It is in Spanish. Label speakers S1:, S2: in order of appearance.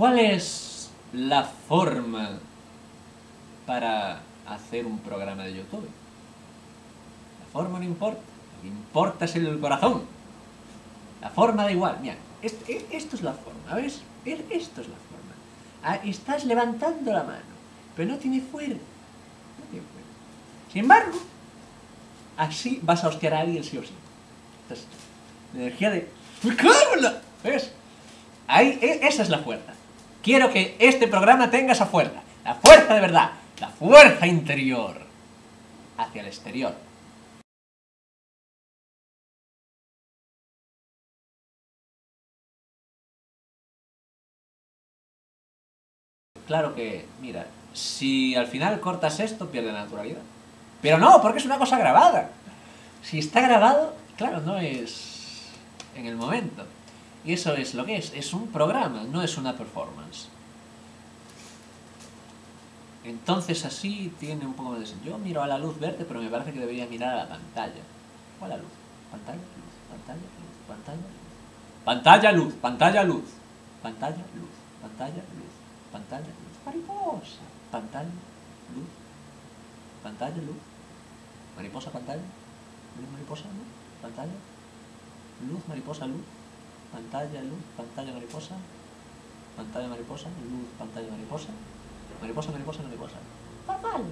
S1: ¿Cuál es la forma para hacer un programa de YouTube? La forma no importa, lo que importa es el corazón. La forma da igual. Mira, esto, esto es la forma, ¿ves? Esto es la forma. Ah, estás levantando la mano, pero no tiene fuerza. Sin embargo, así vas a hostiar a alguien sí o sí. Entonces, la energía de... ¡Me cago en la-! ¿Ves? Ahí, e- esa es la fuerza. Quiero que este programa tenga esa fuerza. La fuerza de verdad. La fuerza interior. Hacia el exterior. Claro que, mira, si al final cortas esto, pierde la naturalidad. Pero no, porque es una cosa grabada. Si está grabado, claro, no es en el momento. Y eso es lo que es, es un programa, no es una performance. Entonces así tiene un poco más de sentido. Yo miro a la luz verde, pero me parece que debería mirar a la pantalla. ¿Cuál la luz? Pantalla, luz, pantalla, luz, pantalla, luz. Pantalla, luz, pantalla, luz. Pantalla, luz, pantalla, luz, pantalla, luz. Mariposa. Pantalla, luz. Pantalla, luz. Mariposa, pantalla. Luz, mariposa, luz. Pantalla. Luz, mariposa, luz. Pantalla, luz, pantalla, mariposa. Pantalla, mariposa, luz, pantalla, mariposa. Mariposa, mariposa, mariposa. Normal.